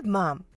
good, Mom.